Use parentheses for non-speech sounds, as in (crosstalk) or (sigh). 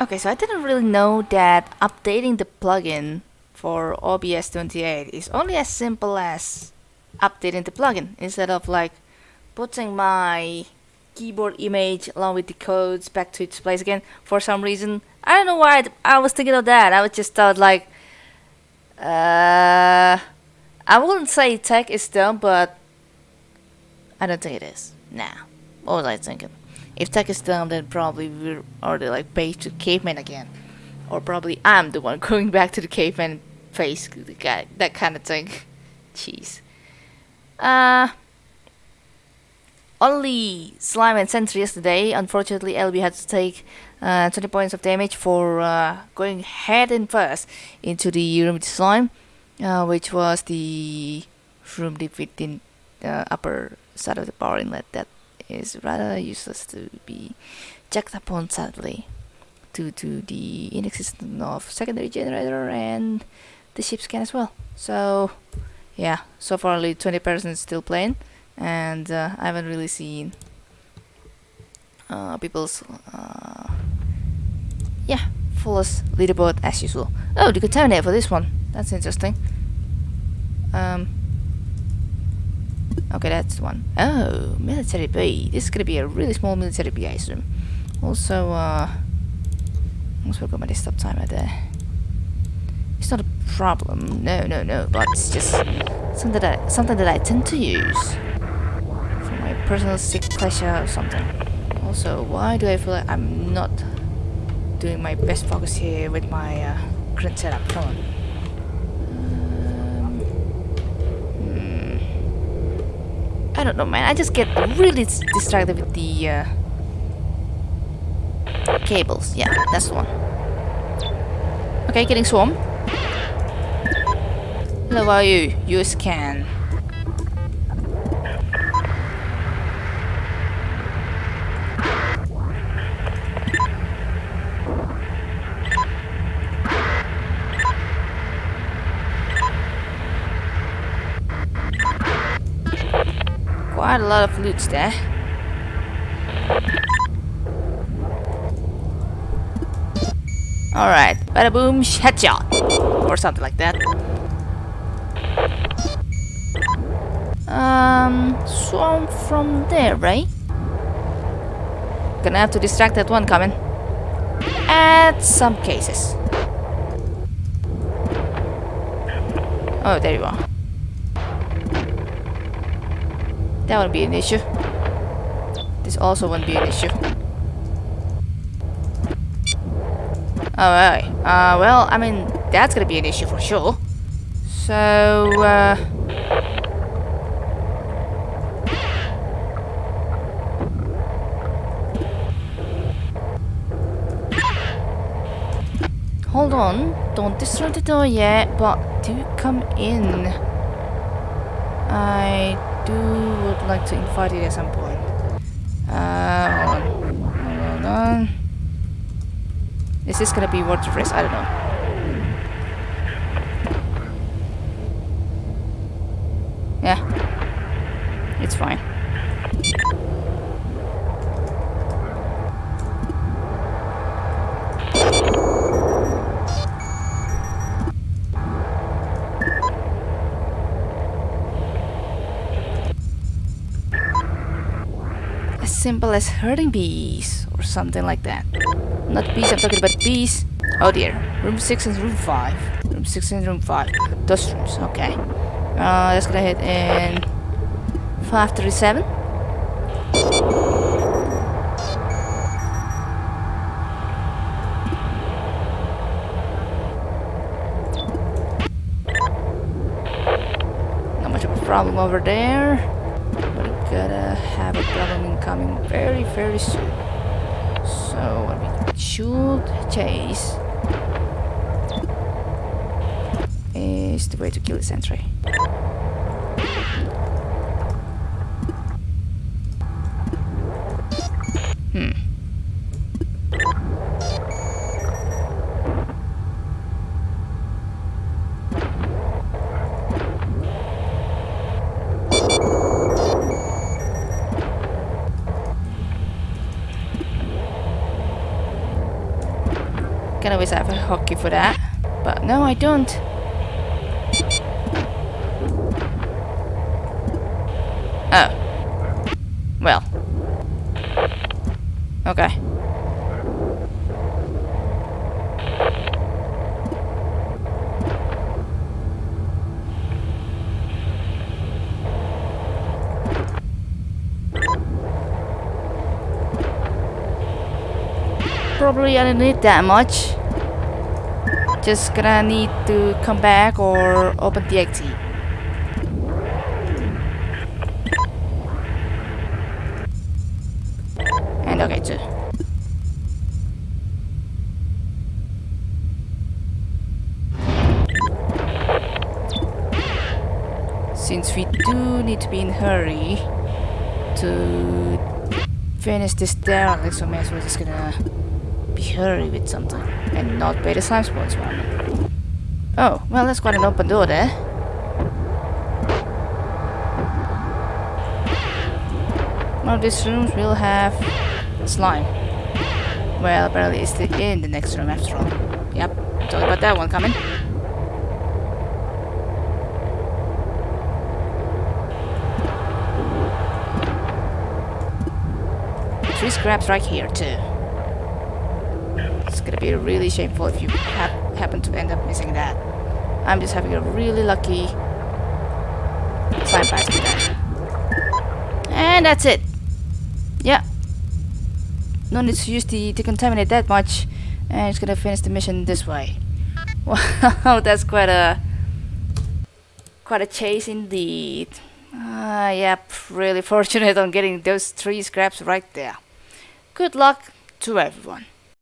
Okay, so I didn't really know that updating the plugin for OBS 28 is only as simple as updating the plugin instead of like putting my keyboard image along with the codes back to its place again for some reason. I don't know why I was thinking of that. I was just thought like, uh, I wouldn't say tech is dumb, but I don't think it is. Nah, what was I thinking? If tech is dumb, then probably we're already like back to caveman again. Or probably I'm the one (laughs) going back to the caveman face, the guy that kind of thing. (laughs) Jeez. Uh, only Slime and Sentry yesterday. Unfortunately, LB had to take uh, 20 points of damage for uh, going head and first into the room with Slime, uh, which was the room deep within the upper side of the power inlet that is rather useless to be checked upon sadly due to the inexistence of secondary generator and the ship scan as well. So yeah, so far only 20 persons still playing and uh, I haven't really seen uh, people's uh, yeah fullest leaderboard as usual. Oh, the contaminator for this one. That's interesting. Um, okay, that's the one. Oh, military bay. This is gonna be a really small military bay, I assume. Also, uh, also got my desktop timer there. It's not a problem. No, no, no. But it's just something that I, something that I tend to use for my personal sick pleasure or something. Also, why do I feel like I'm not doing my best focus here with my uh, current setup? Come on. Um, hmm. I don't know, man. I just get really distracted with the uh, cables. Yeah, that's the one. Okay, getting swarmed. How are you? You scan. Quite a lot of loot there. Alright, bada boom, headshot! Or something like that. Um, swarm from there, right? Gonna have to distract that one coming. At some cases. Oh, there you are. That won't be an issue. This also won't be an issue. Alright. Uh, well, I mean, that's gonna be an issue for sure. So, uh... Hold on, don't destroy the door yet, but do come in. I do would like to invite it at some point. Uh, hold on, hold on. Is this gonna be worth the risk? I don't know. Yeah. It's fine. As simple as hurting bees or something like that. Not bees, I'm talking about bees. Oh dear. Room 6 and room 5. Room 6 and room 5. Those rooms, okay. Uh, let's go ahead and 537. Not much of a problem over there. But gonna have a problem incoming very, very soon. So, what should chase is the way to kill the sentry. Hmm. Wish always have a hockey for that. But no, I don't. Oh. Well. Okay. Probably I don't need that much. Just gonna need to come back or open the exit. And okay too. Since we do need to be in hurry to finish this derelict, so may as well just gonna be hurry with something and not pay the slime sports one. Oh, well that's quite an open door there. One of these rooms will have slime. Well, apparently it's the, in the next room after all. Yep, talk about that one coming. Three scraps right here too. It's gonna be really shameful if you ha happen to end up missing that. I'm just having a really lucky slime pass today. And that's it. Yeah. No need to use the decontaminate that much. And it's gonna finish the mission this way. (laughs) Wow, that's quite a quite a chase indeed. Uh, yep, really fortunate on getting those three scraps right there. Good luck to everyone.